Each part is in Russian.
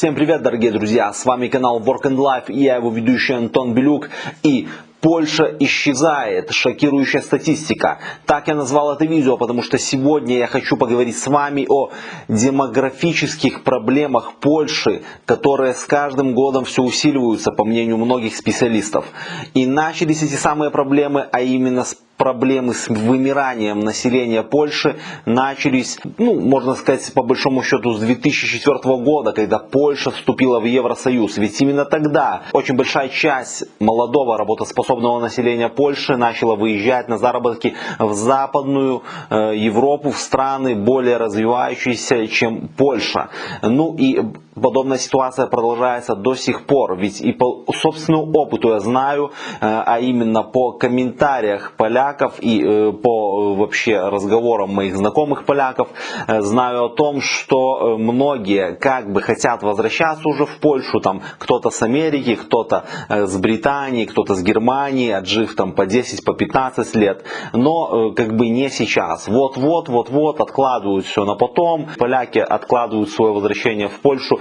Всем привет, дорогие друзья! С вами канал Work and Life и я его ведущий Антон Белюк. И Польша исчезает. Шокирующая статистика. Так я назвал это видео, потому что сегодня я хочу поговорить с вами о демографических проблемах Польши, которые с каждым годом все усиливаются, по мнению многих специалистов. И начались эти самые проблемы, а именно с проблемы с вымиранием населения Польши начались, ну, можно сказать, по большому счету, с 2004 года, когда Польша вступила в Евросоюз. Ведь именно тогда очень большая часть молодого работоспособного населения Польши начала выезжать на заработки в Западную э, Европу, в страны более развивающиеся, чем Польша. Ну и подобная ситуация продолжается до сих пор. Ведь и по собственному опыту я знаю, э, а именно по комментариях поляков и э, по э, вообще разговорам моих знакомых поляков, знаю о том, что многие как бы хотят возвращаться уже в Польшу, там кто-то с Америки, кто-то с Британии, кто-то с Германии, отжив там по 10, по 15 лет, но как бы не сейчас. Вот-вот, вот-вот откладывают все на потом, поляки откладывают свое возвращение в Польшу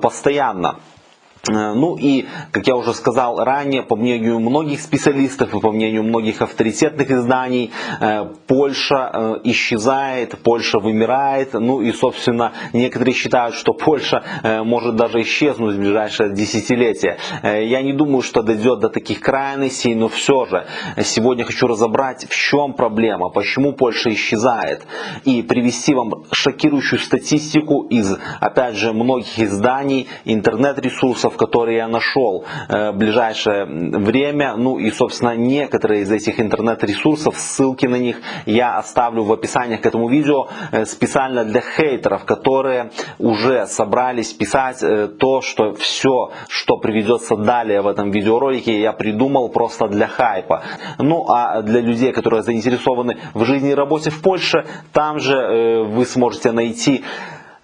постоянно. Э, ну и, как я уже сказал ранее, по мнению многих специалистов и по мнению многих авторитетных изданий, э, Польша э, исчезает, Польша вымирает. Ну и, собственно, некоторые считают, что Польша может даже исчезнуть в ближайшее десятилетие. Я не думаю, что дойдет до таких крайностей, но все же сегодня хочу разобрать, в чем проблема, почему Польша исчезает. И привести вам шокирующую статистику из, опять же, многих изданий, интернет-ресурсов, ресурсов, которые я нашел э, в ближайшее время. Ну и, собственно, некоторые из этих интернет-ресурсов, ссылки на них я оставлю в описании к этому видео э, специально для хейтеров, которые уже собрались писать э, то, что все, что приведется далее в этом видеоролике, я придумал просто для хайпа. Ну а для людей, которые заинтересованы в жизни и работе в Польше, там же вы сможете найти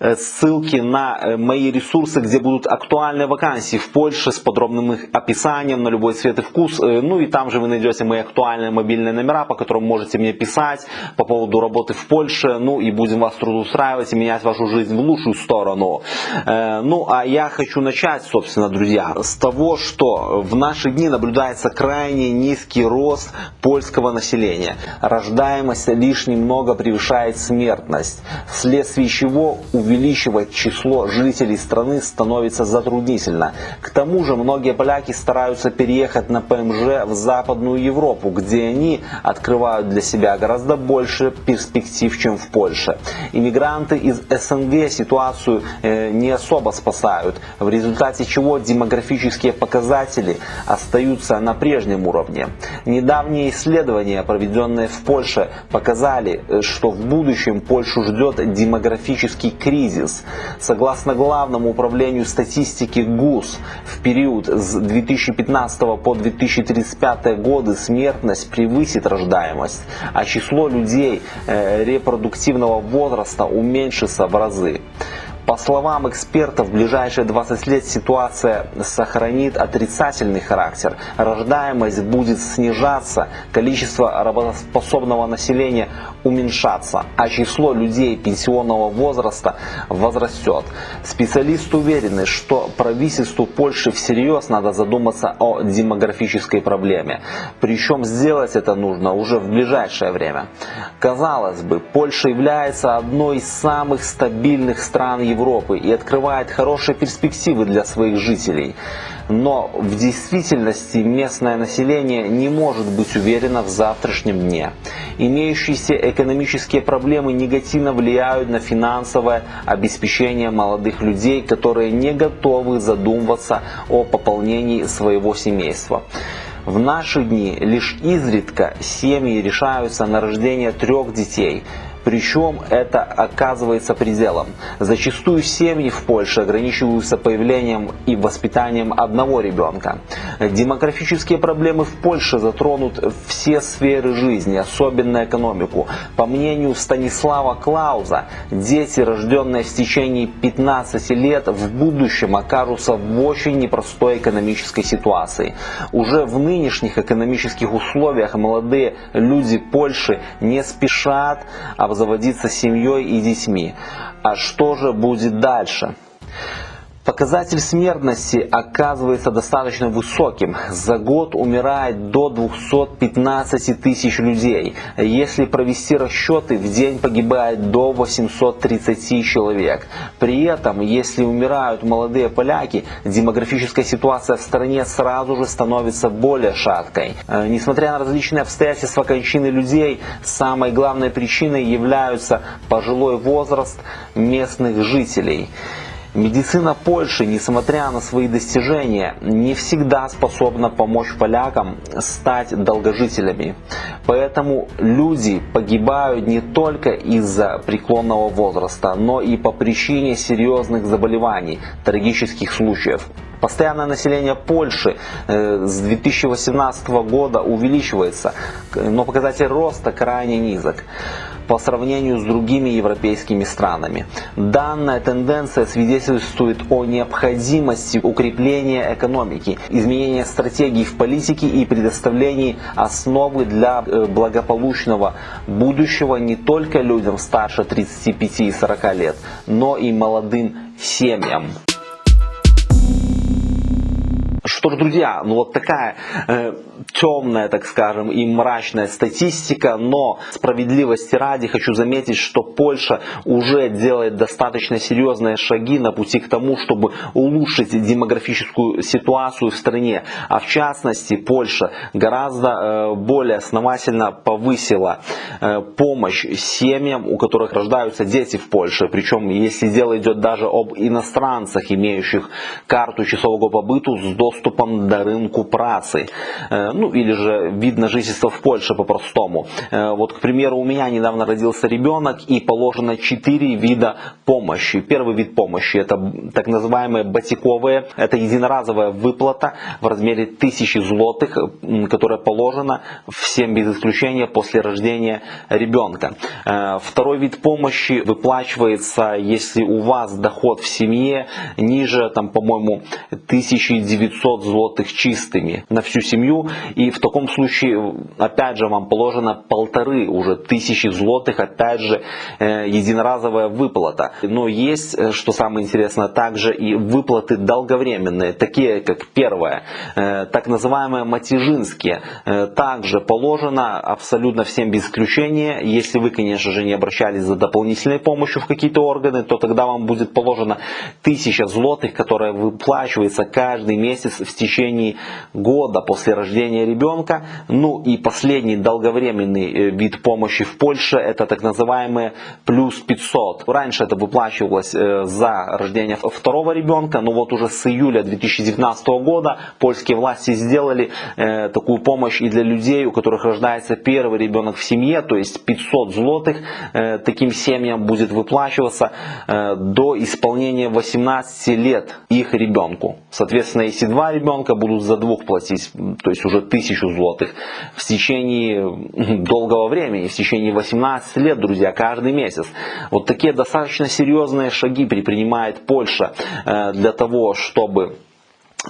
ссылки на э, мои ресурсы, где будут актуальные вакансии в Польше с подробным их описанием на любой цвет и вкус. Э, ну и там же вы найдете мои актуальные мобильные номера, по которым можете мне писать по поводу работы в Польше. Ну и будем вас трудоустраивать и менять вашу жизнь в лучшую сторону. Ну а я хочу начать, собственно, друзья, с того, что в наши дни наблюдается крайне низкий рост польского населения. Рождаемость лишь немного превышает смертность, вследствие чего увеличивается увеличивать число жителей страны становится затруднительно. К тому же многие поляки стараются переехать на ПМЖ в Западную Европу, где они открывают для себя гораздо больше перспектив, чем в Польше. Иммигранты из СНГ ситуацию э, не особо спасают, в результате чего демографические показатели остаются на прежнем уровне. Недавние исследования, проведенные в Польше, показали, э, что в будущем Польшу ждет демографический кризис кризис. Согласно Главному управлению статистики ГУС, в период с 2015 по 2035 годы смертность превысит рождаемость, а число людей э, репродуктивного возраста уменьшится в разы. По словам экспертов, в ближайшие 20 лет ситуация сохранит отрицательный характер. Рождаемость будет снижаться, количество работоспособного населения уменьшаться, а число людей пенсионного возраста возрастет. Специалисты уверены, что правительству Польши всерьез надо задуматься о демографической проблеме. Причем сделать это нужно уже в ближайшее время. Казалось бы, Польша является одной из самых стабильных стран Европы и открывает хорошие перспективы для своих жителей. Но в действительности местное население не может быть уверено в завтрашнем дне. Имеющиеся экономические проблемы негативно влияют на финансовое обеспечение молодых людей, которые не готовы задумываться о пополнении своего семейства. В наши дни лишь изредка семьи решаются на рождение трех детей – причем это оказывается пределом. Зачастую семьи в Польше ограничиваются появлением и воспитанием одного ребенка. Демографические проблемы в Польше затронут все сферы жизни, особенно экономику. По мнению Станислава Клауза, дети, рожденные в течение 15 лет, в будущем окажутся в очень непростой экономической ситуации. Уже в нынешних экономических условиях молодые люди Польши не спешат обзаводиться семьей и детьми. А что же будет дальше? Показатель смертности оказывается достаточно высоким. За год умирает до 215 тысяч людей. Если провести расчеты, в день погибает до 830 человек. При этом, если умирают молодые поляки, демографическая ситуация в стране сразу же становится более шаткой. Э, несмотря на различные обстоятельства кончины людей, самой главной причиной являются пожилой возраст местных жителей. Медицина Польши, несмотря на свои достижения, не всегда способна помочь полякам стать долгожителями. Поэтому люди погибают не только из-за преклонного возраста, но и по причине серьезных заболеваний, трагических случаев. Постоянное население Польши э, с 2018 года увеличивается, но показатель роста крайне низок по сравнению с другими европейскими странами. Данная тенденция свидетельствует о необходимости укрепления экономики, изменения стратегий в политике и предоставлении основы для э, благополучного будущего не только людям старше 35 и 40 лет, но и молодым семьям. Что ж, друзья, ну вот такая э, темная, так скажем, и мрачная статистика, но справедливости ради хочу заметить, что Польша уже делает достаточно серьезные шаги на пути к тому, чтобы улучшить демографическую ситуацию в стране. А в частности, Польша гораздо э, более основательно повысила э, помощь семьям, у которых рождаются дети в Польше. Причем, если дело идет даже об иностранцах, имеющих карту часового побыту с доступом до рынку працы. Э, ну или же вид на жительство в Польше по-простому. Э, вот, к примеру, у меня недавно родился ребенок и положено 4 вида помощи. Первый вид помощи это так называемые батиковые, это единоразовая выплата в размере 1000 злотых, которая положена всем без исключения после рождения ребенка. Э, второй вид помощи выплачивается, если у вас доход в семье ниже, там, по-моему, 1900 злотых чистыми на всю семью. И в таком случае, опять же, вам положено полторы уже тысячи злотых, опять же, э, единоразовая выплата. Но есть, э, что самое интересное, также и выплаты долговременные, такие как первое, э, так называемые матижинские. Также положено абсолютно всем без исключения, если вы, конечно же, не обращались за дополнительной помощью в какие-то органы, то тогда вам будет положено тысяча злотых, которая выплачивается каждый месяц в течение года после рождения ребенка. Ну и последний долговременный э, вид помощи в Польше это так называемые плюс 500. Раньше это выплачивалось э, за рождение второго ребенка, но вот уже с июля 2019 года польские власти сделали э, такую помощь и для людей, у которых рождается первый ребенок в семье, то есть 500 злотых таким семьям будет выплачиваться до исполнения 18 лет их ребенку. Соответственно, если два ребенка будут за двух платить, то есть уже уже тысячу злотых в течение долгого времени, в течение 18 лет, друзья, каждый месяц. Вот такие достаточно серьезные шаги предпринимает Польша э, для того, чтобы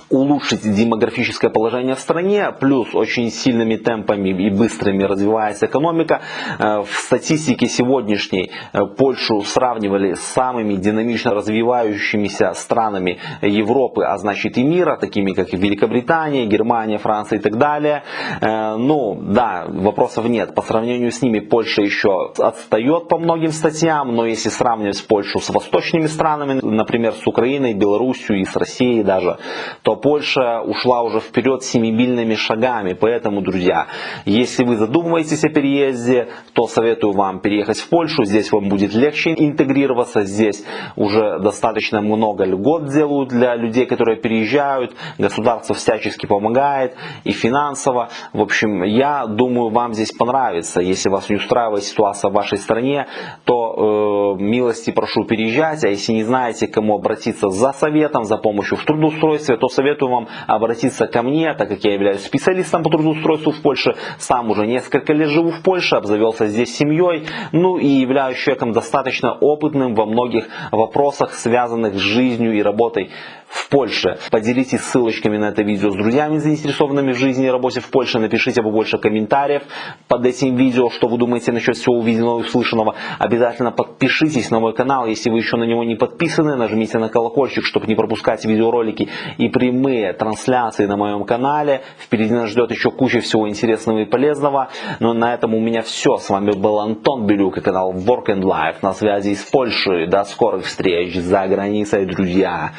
улучшить демографическое положение в стране, плюс очень сильными темпами и быстрыми развивается экономика. Э, в статистике сегодняшней э, Польшу сравнивали с самыми динамично развивающимися странами Европы, а значит и мира, такими как Великобритания, Германия, Франция и так далее. Э, ну, да, вопросов нет. По сравнению с ними Польша еще отстает по многим статьям, но если сравнивать Польшу с восточными странами, например, с Украиной, Белоруссией и с Россией даже, то Польша ушла уже вперед семимильными шагами. Поэтому, друзья, если вы задумываетесь о переезде, то советую вам переехать в Польшу. Здесь вам будет легче интегрироваться. Здесь уже достаточно много льгот делают для людей, которые переезжают. Государство всячески помогает и финансово. В общем, я думаю, вам здесь понравится. Если вас не устраивает ситуация в вашей стране, то э, милости прошу переезжать. А если не знаете, к кому обратиться за советом, за помощью в трудоустройстве, то советую вам обратиться ко мне, так как я являюсь специалистом по трудоустройству в Польше, сам уже несколько лет живу в Польше, обзавелся здесь семьей, ну и являюсь человеком достаточно опытным во многих вопросах, связанных с жизнью и работой в Польше. Поделитесь ссылочками на это видео с друзьями, заинтересованными в жизни и работе в Польше. Напишите побольше комментариев под этим видео, что вы думаете насчет всего увиденного и услышанного. Обязательно подпишитесь на мой канал, если вы еще на него не подписаны. Нажмите на колокольчик, чтобы не пропускать видеоролики и прямые трансляции на моем канале. Впереди нас ждет еще куча всего интересного и полезного. Но на этом у меня все. С вами был Антон Белюк и канал Work and Life на связи из Польши. До скорых встреч за границей, друзья.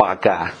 Пока.